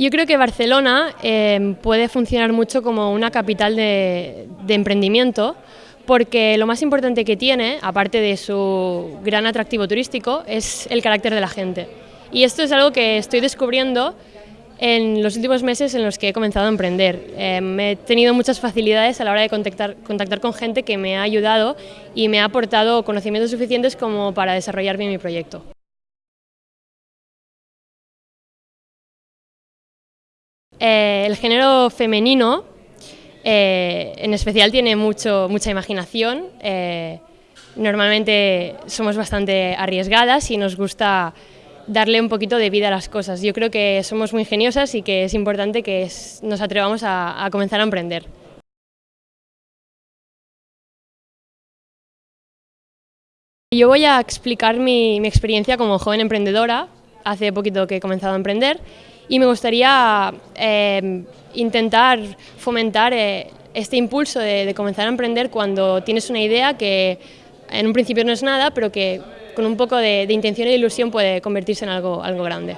Yo creo que Barcelona eh, puede funcionar mucho como una capital de, emprendimiento porque lo más importante que tiene, aparte de su gran atractivo turístico, es el carácter de la gente. Y esto es algo que estoy descubriendo en los últimos meses en los que he comenzado a emprender. Eh, he tenido muchas facilidades a la hora de contactar, contactar con gente que me ha ayudado y me ha aportado conocimientos suficientes como para desarrollar bien mi proyecto. Eh, el género femenino, eh, en especial, tiene mucho, mucha imaginación. Eh, normalmente somos bastante arriesgadas y nos gusta darle un poquito de vida a las cosas. Yo creo que somos muy ingeniosas y que es importante que nos atrevamos a, comenzar a emprender. Yo voy a explicar mi, mi experiencia como joven emprendedora, hace poquito que he comenzado a emprender, y me gustaría eh, intentar fomentar eh, este impulso de, comenzar a emprender cuando tienes una idea que en un principio no es nada, pero que con un poco de, de intención e ilusión puede convertirse en algo, algo grande.